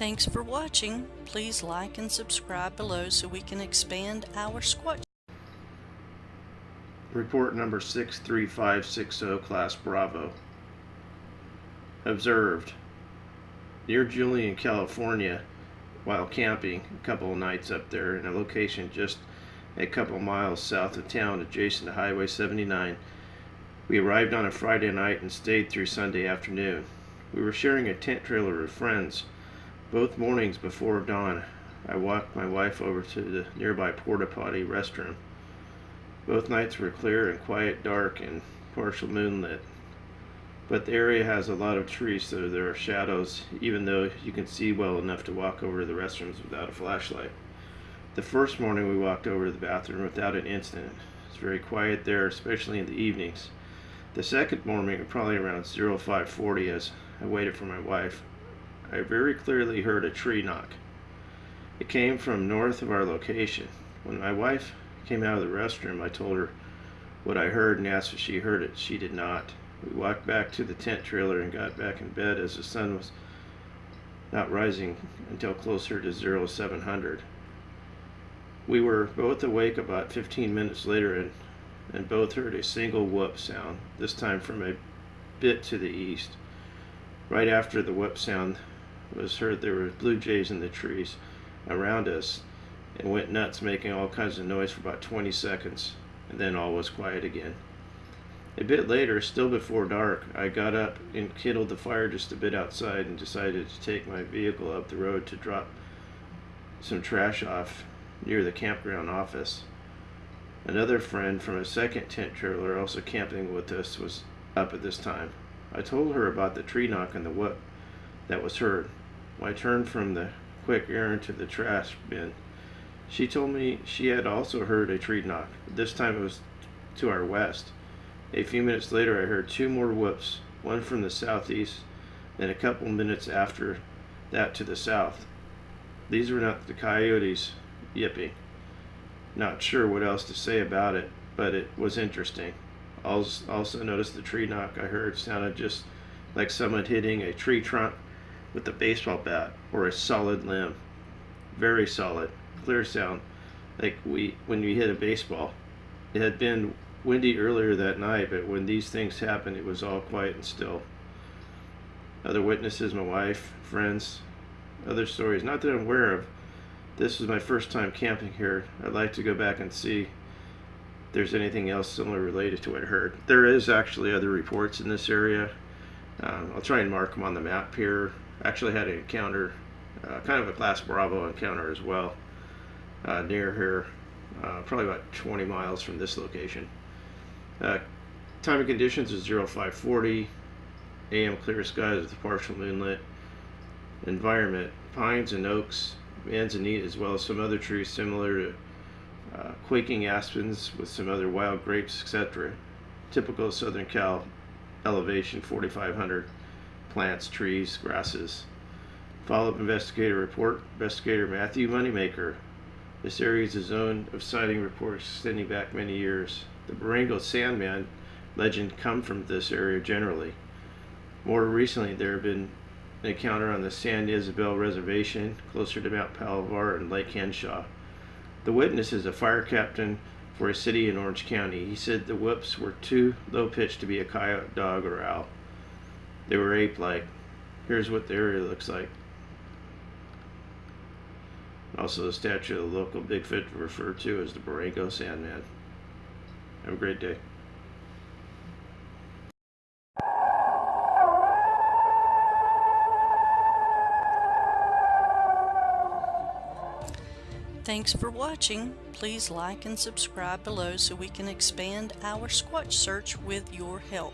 Thanks for watching. Please like and subscribe below so we can expand our Squatch. Report number 63560, Class Bravo. Observed. Near Julian, California, while camping a couple of nights up there in a location just a couple miles south of town adjacent to Highway 79, we arrived on a Friday night and stayed through Sunday afternoon. We were sharing a tent trailer with friends. Both mornings before dawn, I walked my wife over to the nearby porta potty restroom. Both nights were clear and quiet, dark, and partial moonlit. But the area has a lot of trees, so there are shadows, even though you can see well enough to walk over to the restrooms without a flashlight. The first morning we walked over to the bathroom without an incident. It's very quiet there, especially in the evenings. The second morning, probably around 0540, as I waited for my wife, I very clearly heard a tree knock. It came from north of our location. When my wife came out of the restroom, I told her what I heard and asked if she heard it. She did not. We walked back to the tent trailer and got back in bed as the sun was not rising until closer to 0700. We were both awake about 15 minutes later and, and both heard a single whoop sound, this time from a bit to the east. Right after the whoop sound was heard, there were blue jays in the trees around us and went nuts, making all kinds of noise for about 20 seconds, and then all was quiet again. A bit later, still before dark, I got up and kindled the fire just a bit outside and decided to take my vehicle up the road to drop some trash off near the campground office. Another friend from a second tent trailer also camping with us was up at this time. I told her about the tree knock and the whoop that was heard. I turned from the quick errand to the trash bin, she told me she had also heard a tree knock. This time it was to our west. A few minutes later, I heard two more whoops, one from the southeast, then a couple minutes after that to the south. These were not the coyotes yipping. Not sure what else to say about it, but it was interesting. Als also noticed the tree knock I heard sounded just like someone hitting a tree trunk with a baseball bat or a solid limb. Very solid clear sound like we when you hit a baseball. It had been windy earlier that night, but when these things happened, it was all quiet and still. Other witnesses, my wife, friends, other stories, not that I'm aware of. This was my first time camping here. I'd like to go back and see if there's anything else similar related to what I heard. There is actually other reports in this area. Um, I'll try and mark them on the map here. Actually had an encounter, uh, kind of a Class Bravo encounter as well uh, near here, uh, probably about 20 miles from this location. Uh, time and conditions is 0540, AM clear skies with partial moonlit. Environment, pines and oaks, manzanita, as well as some other trees similar to uh, quaking aspens with some other wild grapes, etc. Typical Southern Cal elevation, 4500 plants, trees, grasses. Follow-up investigator report, investigator Matthew Moneymaker, this area is a zone of sighting reports extending back many years. The Borrego Sandman legend come from this area generally. More recently, there have been an encounter on the San Isabel Reservation, closer to Mount Palomar and Lake Henshaw. The witness is a fire captain for a city in Orange County. He said the whoops were too low-pitched to be a coyote, dog, or owl. They were ape-like. Here's what the area looks like. Also, the statue of the local Bigfoot referred to as the Borrego Sandman. Have a great day. Thanks for watching. Please like and subscribe below so we can expand our Squatch search with your help.